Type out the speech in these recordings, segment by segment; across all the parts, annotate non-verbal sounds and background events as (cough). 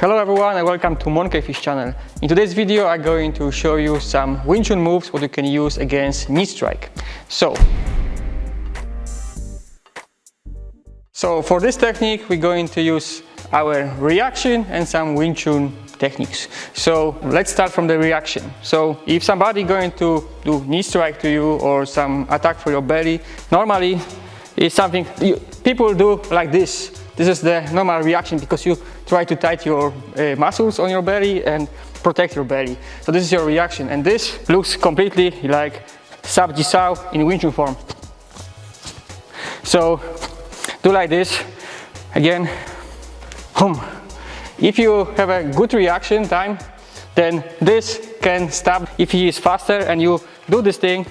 Hello everyone and welcome to Monkeyfish channel. In today's video I'm going to show you some Wing Chun moves what you can use against knee strike. So, so for this technique we're going to use our reaction and some Wing Chun techniques. So let's start from the reaction. So if somebody going to do knee strike to you or some attack for your belly, normally it's something you, people do like this. This is the normal reaction because you try to tight your uh, muscles on your belly and protect your belly. So this is your reaction and this looks completely like Sap Jisao in Wing Chun form. So do like this, again. If you have a good reaction time, then this can stop. If he is faster and you do this thing,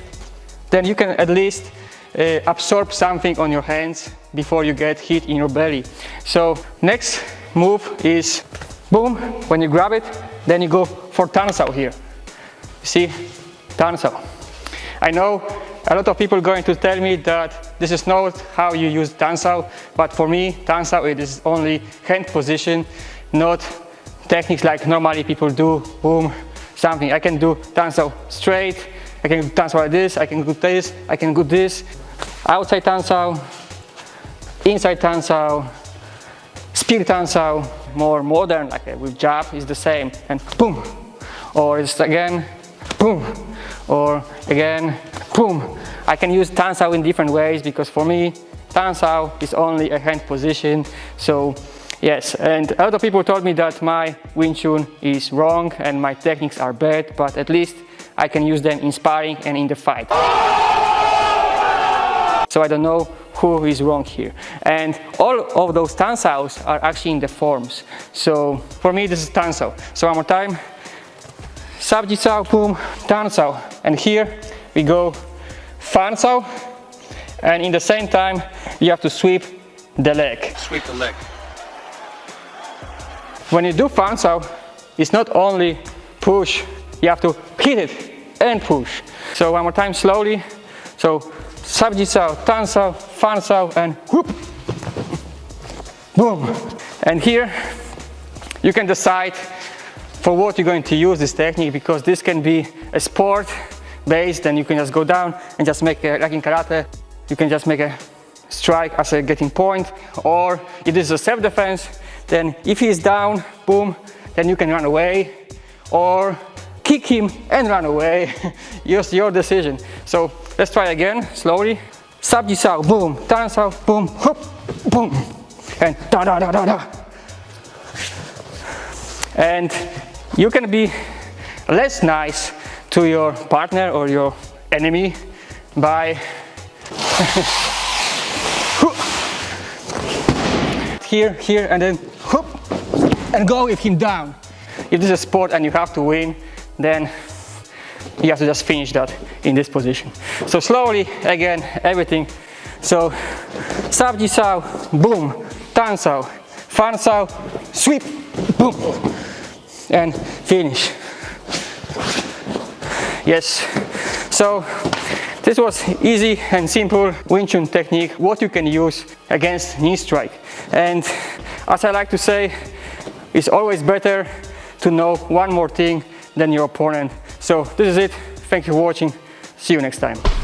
then you can at least uh, absorb something on your hands before you get hit in your belly. So next move is boom, when you grab it, then you go for Tan Sao here. See, Tan Sao. I know a lot of people going to tell me that this is not how you use Tan Sao, but for me, Tan Sao it is only hand position, not techniques like normally people do, boom, something. I can do Tan Sao straight, I can do tansao like this, I can do this, I can do this, outside Tan Sao, inside Tan Sao, spear Tan Sao, more modern, like uh, with jab is the same, and boom, or it's again, boom, or again, boom. I can use Tan Sao in different ways because for me, Tan Sao is only a hand position, so yes, and of people told me that my Wing Chun is wrong and my techniques are bad, but at least I can use them in sparring and in the fight. So I don't know who is wrong here. And all of those Tan Saos are actually in the forms. So for me, this is Tan Sao. So one more time. Sap Jisao, boom, Tan Sao. And here we go Fan Sao. And in the same time, you have to sweep the leg. Sweep the leg. When you do Fan Sao, it's not only push, you have to hit it and push. So one more time, slowly. So Sap Jisao, Tan Sao, Fan Sao, and whoop, boom. And here you can decide for what you're going to use this technique because this can be a sport based and you can just go down and just make a, like in karate, you can just make a strike as a getting point or if this is a self-defense then if he's down, boom, then you can run away or kick him and run away. (laughs) Just your decision. So let's try again, slowly. Sap Jisao, boom, Tan Sao, boom, hop, boom, and da da da da da. And you can be less nice to your partner or your enemy by (laughs) here, here, and then whoop, and go with him down. If this is a sport and you have to win, then you have to just finish that in this position. So slowly, again, everything. So, Sap Jisao, boom, Tan Sao, Fan Sao, sweep, boom, and finish. Yes, so this was easy and simple Wing Chun technique, what you can use against knee strike. And as I like to say, it's always better to know one more thing than your opponent. So this is it. Thank you for watching. See you next time.